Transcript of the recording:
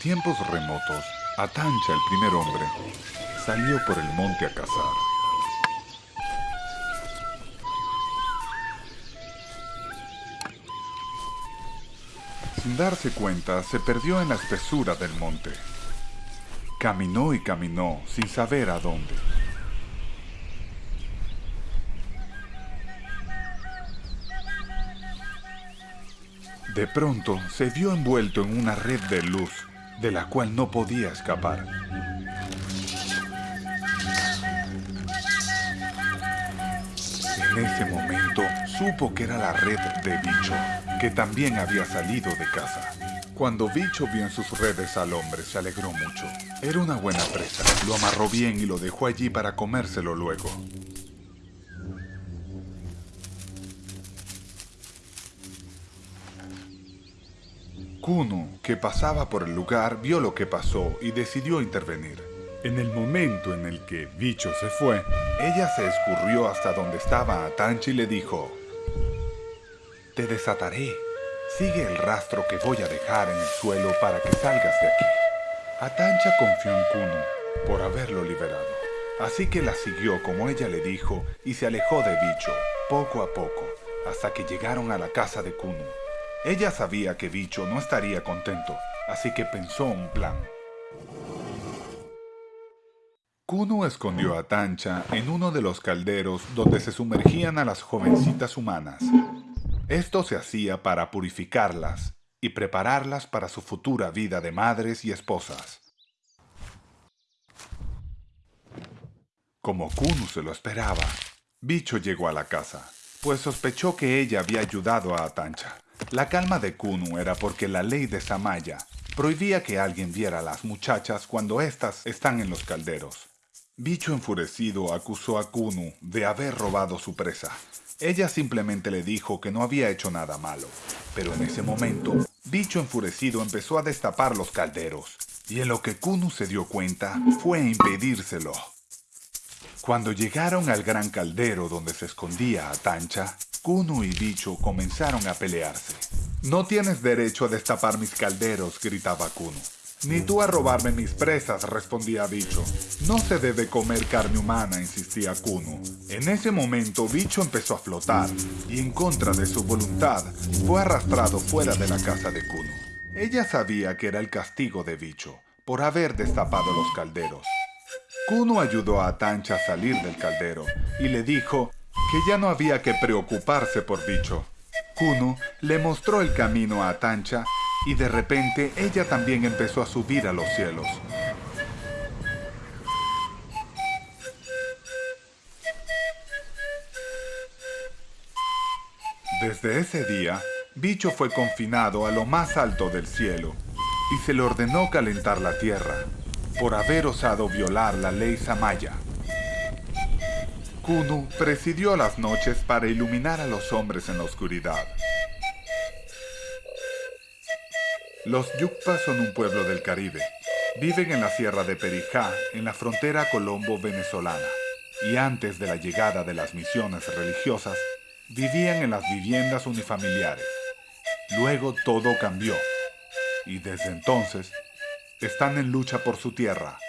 tiempos remotos, Atancha, el primer hombre, salió por el monte a cazar. Sin darse cuenta, se perdió en la espesura del monte. Caminó y caminó sin saber a dónde. De pronto se vio envuelto en una red de luz de la cual no podía escapar. En ese momento supo que era la red de Bicho, que también había salido de casa. Cuando Bicho vio en sus redes al hombre, se alegró mucho. Era una buena presa. Lo amarró bien y lo dejó allí para comérselo luego. Kuno, que pasaba por el lugar, vio lo que pasó y decidió intervenir. En el momento en el que Bicho se fue, ella se escurrió hasta donde estaba Atancha y le dijo, Te desataré. Sigue el rastro que voy a dejar en el suelo para que salgas de aquí. Atancha confió en Kuno por haberlo liberado, así que la siguió como ella le dijo y se alejó de Bicho, poco a poco, hasta que llegaron a la casa de Kuno. Ella sabía que Bicho no estaría contento, así que pensó un plan. Kuno escondió a Tancha en uno de los calderos donde se sumergían a las jovencitas humanas. Esto se hacía para purificarlas y prepararlas para su futura vida de madres y esposas. Como Kuno se lo esperaba, Bicho llegó a la casa, pues sospechó que ella había ayudado a Atancha. La calma de Kunu era porque la ley de Samaya prohibía que alguien viera a las muchachas cuando éstas están en los calderos. Bicho enfurecido acusó a Kunu de haber robado su presa. Ella simplemente le dijo que no había hecho nada malo, pero en ese momento, Bicho enfurecido empezó a destapar los calderos, y en lo que Kunu se dio cuenta fue impedírselo. Cuando llegaron al gran caldero donde se escondía a Tancha, Kuno y Bicho comenzaron a pelearse. No tienes derecho a destapar mis calderos, gritaba Kuno. Ni tú a robarme mis presas, respondía Bicho. No se debe comer carne humana, insistía Kuno. En ese momento, Bicho empezó a flotar y en contra de su voluntad, fue arrastrado fuera de la casa de Kuno. Ella sabía que era el castigo de Bicho por haber destapado los calderos. Kuno ayudó a Tancha a salir del caldero y le dijo que ya no había que preocuparse por Bicho. Kuno le mostró el camino a Tancha y de repente ella también empezó a subir a los cielos. Desde ese día, Bicho fue confinado a lo más alto del cielo y se le ordenó calentar la tierra por haber osado violar la ley Samaya. Kunu presidió las noches para iluminar a los hombres en la oscuridad. Los Yukpas son un pueblo del Caribe. Viven en la sierra de Perijá, en la frontera colombo-venezolana. Y antes de la llegada de las misiones religiosas, vivían en las viviendas unifamiliares. Luego todo cambió. Y desde entonces, están en lucha por su tierra,